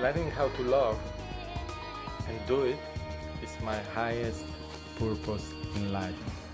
learning how to love and do it is my highest purpose in life.